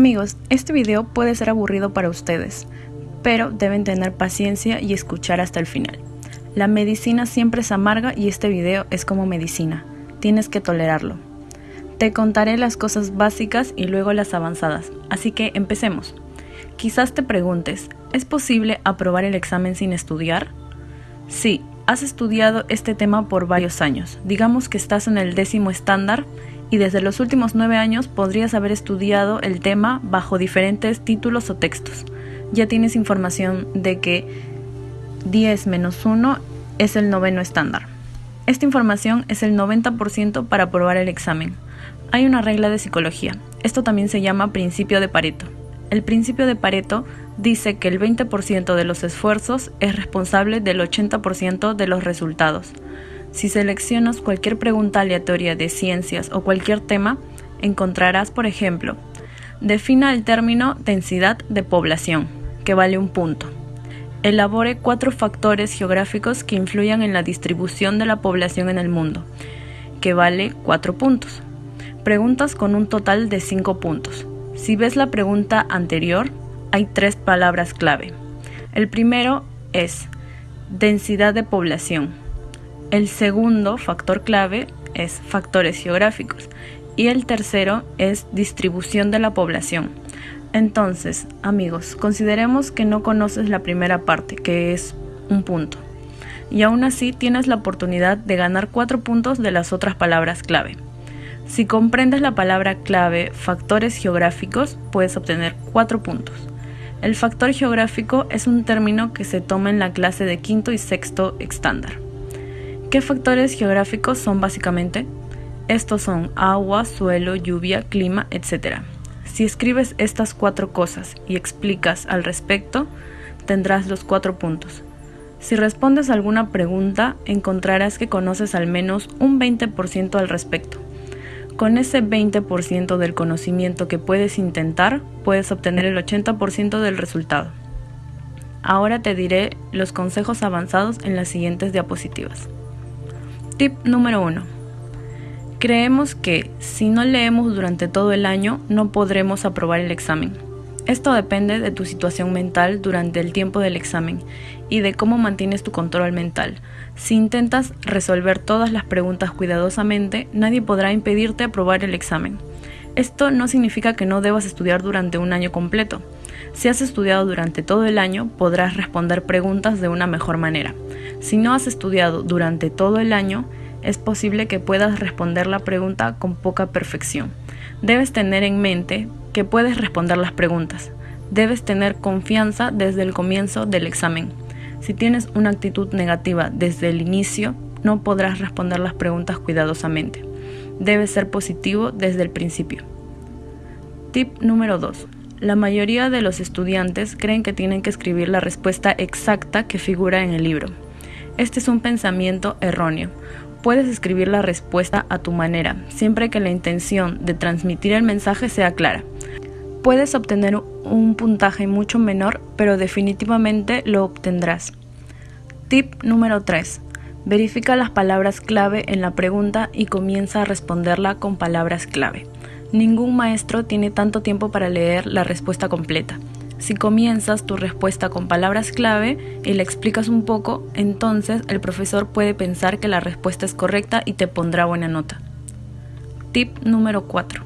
Amigos, este video puede ser aburrido para ustedes, pero deben tener paciencia y escuchar hasta el final. La medicina siempre es amarga y este video es como medicina. Tienes que tolerarlo. Te contaré las cosas básicas y luego las avanzadas, así que empecemos. Quizás te preguntes, ¿es posible aprobar el examen sin estudiar? Sí, has estudiado este tema por varios años. Digamos que estás en el décimo estándar y desde los últimos nueve años podrías haber estudiado el tema bajo diferentes títulos o textos. Ya tienes información de que 10 menos 1 es el noveno estándar. Esta información es el 90% para aprobar el examen. Hay una regla de psicología. Esto también se llama principio de Pareto. El principio de Pareto dice que el 20% de los esfuerzos es responsable del 80% de los resultados. Si seleccionas cualquier pregunta aleatoria de ciencias o cualquier tema, encontrarás, por ejemplo, defina el término densidad de población, que vale un punto. Elabore cuatro factores geográficos que influyan en la distribución de la población en el mundo, que vale cuatro puntos. Preguntas con un total de cinco puntos. Si ves la pregunta anterior, hay tres palabras clave. El primero es densidad de población. El segundo factor clave es factores geográficos y el tercero es distribución de la población. Entonces, amigos, consideremos que no conoces la primera parte, que es un punto. Y aún así tienes la oportunidad de ganar cuatro puntos de las otras palabras clave. Si comprendes la palabra clave factores geográficos, puedes obtener cuatro puntos. El factor geográfico es un término que se toma en la clase de quinto y sexto estándar. ¿Qué factores geográficos son básicamente? Estos son agua, suelo, lluvia, clima, etc. Si escribes estas cuatro cosas y explicas al respecto, tendrás los cuatro puntos. Si respondes alguna pregunta, encontrarás que conoces al menos un 20% al respecto. Con ese 20% del conocimiento que puedes intentar, puedes obtener el 80% del resultado. Ahora te diré los consejos avanzados en las siguientes diapositivas. Tip número 1. Creemos que si no leemos durante todo el año no podremos aprobar el examen. Esto depende de tu situación mental durante el tiempo del examen y de cómo mantienes tu control mental. Si intentas resolver todas las preguntas cuidadosamente, nadie podrá impedirte aprobar el examen. Esto no significa que no debas estudiar durante un año completo. Si has estudiado durante todo el año, podrás responder preguntas de una mejor manera. Si no has estudiado durante todo el año, es posible que puedas responder la pregunta con poca perfección. Debes tener en mente que puedes responder las preguntas. Debes tener confianza desde el comienzo del examen. Si tienes una actitud negativa desde el inicio, no podrás responder las preguntas cuidadosamente. Debes ser positivo desde el principio. Tip número 2. La mayoría de los estudiantes creen que tienen que escribir la respuesta exacta que figura en el libro. Este es un pensamiento erróneo. Puedes escribir la respuesta a tu manera, siempre que la intención de transmitir el mensaje sea clara. Puedes obtener un puntaje mucho menor, pero definitivamente lo obtendrás. Tip número 3. Verifica las palabras clave en la pregunta y comienza a responderla con palabras clave. Ningún maestro tiene tanto tiempo para leer la respuesta completa. Si comienzas tu respuesta con palabras clave y le explicas un poco, entonces el profesor puede pensar que la respuesta es correcta y te pondrá buena nota. Tip número 4.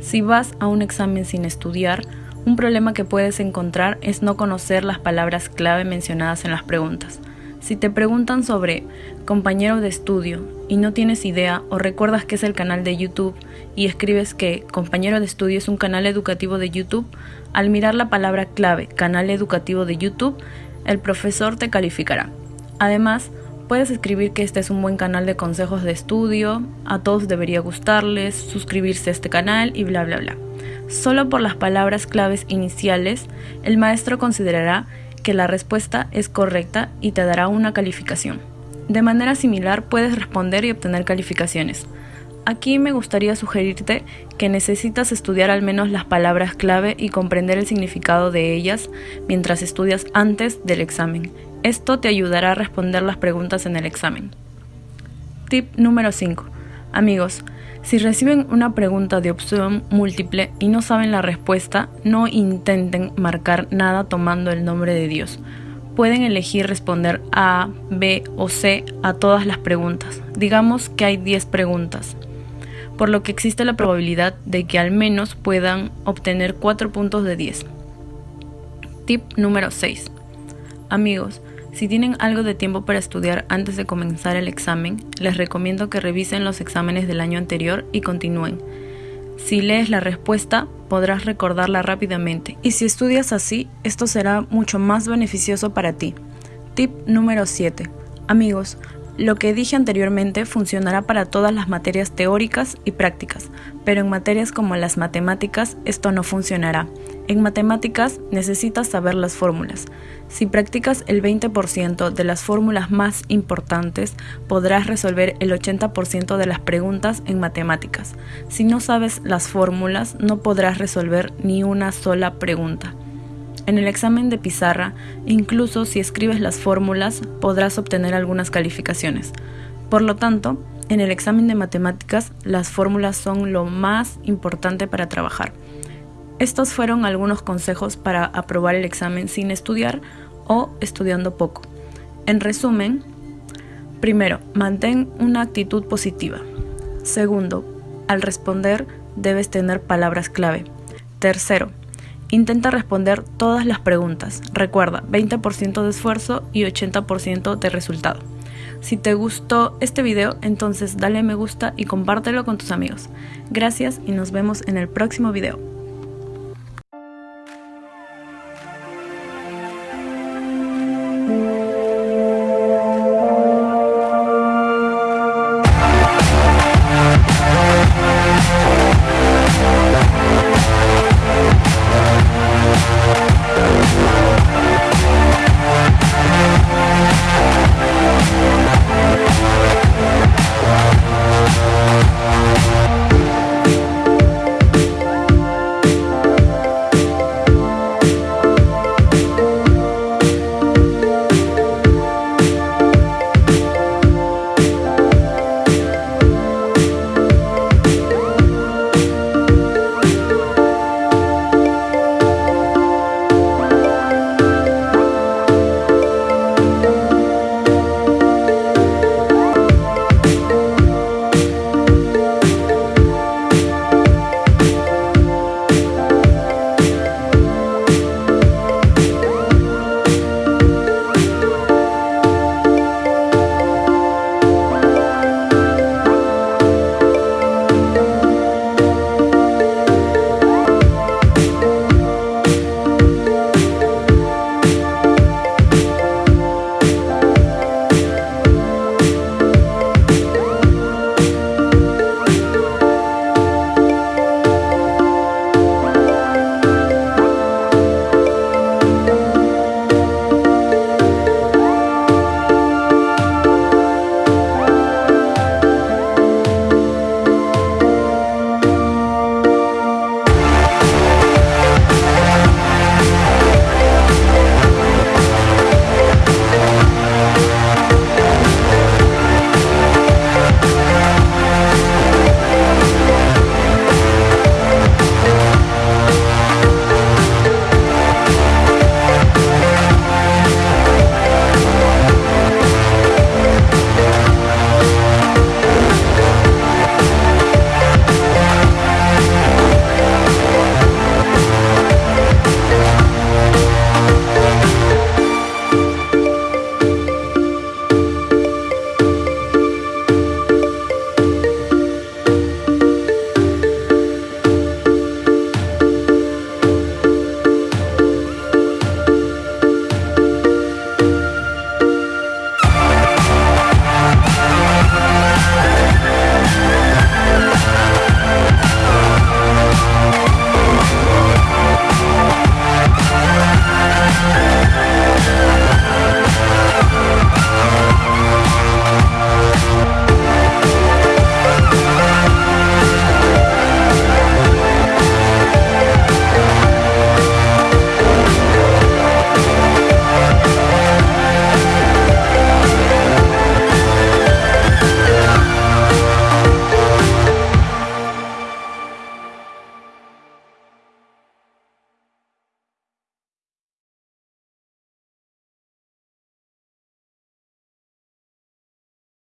Si vas a un examen sin estudiar, un problema que puedes encontrar es no conocer las palabras clave mencionadas en las preguntas. Si te preguntan sobre compañero de estudio y no tienes idea o recuerdas que es el canal de YouTube y escribes que compañero de estudio es un canal educativo de YouTube, al mirar la palabra clave canal educativo de YouTube, el profesor te calificará. Además, puedes escribir que este es un buen canal de consejos de estudio, a todos debería gustarles, suscribirse a este canal y bla bla bla. Solo por las palabras claves iniciales, el maestro considerará que la respuesta es correcta y te dará una calificación. De manera similar puedes responder y obtener calificaciones. Aquí me gustaría sugerirte que necesitas estudiar al menos las palabras clave y comprender el significado de ellas mientras estudias antes del examen. Esto te ayudará a responder las preguntas en el examen. Tip número 5. Amigos, si reciben una pregunta de opción múltiple y no saben la respuesta, no intenten marcar nada tomando el nombre de Dios. Pueden elegir responder A, B o C a todas las preguntas. Digamos que hay 10 preguntas, por lo que existe la probabilidad de que al menos puedan obtener 4 puntos de 10. Tip número 6. Amigos, si tienen algo de tiempo para estudiar antes de comenzar el examen, les recomiendo que revisen los exámenes del año anterior y continúen. Si lees la respuesta, podrás recordarla rápidamente y si estudias así, esto será mucho más beneficioso para ti. Tip número 7. Amigos, lo que dije anteriormente funcionará para todas las materias teóricas y prácticas, pero en materias como las matemáticas esto no funcionará. En matemáticas necesitas saber las fórmulas. Si practicas el 20% de las fórmulas más importantes, podrás resolver el 80% de las preguntas en matemáticas. Si no sabes las fórmulas, no podrás resolver ni una sola pregunta. En el examen de pizarra, incluso si escribes las fórmulas, podrás obtener algunas calificaciones. Por lo tanto, en el examen de matemáticas, las fórmulas son lo más importante para trabajar. Estos fueron algunos consejos para aprobar el examen sin estudiar o estudiando poco. En resumen, primero, mantén una actitud positiva. Segundo, al responder debes tener palabras clave. Tercero, Intenta responder todas las preguntas. Recuerda, 20% de esfuerzo y 80% de resultado. Si te gustó este video, entonces dale me gusta y compártelo con tus amigos. Gracias y nos vemos en el próximo video.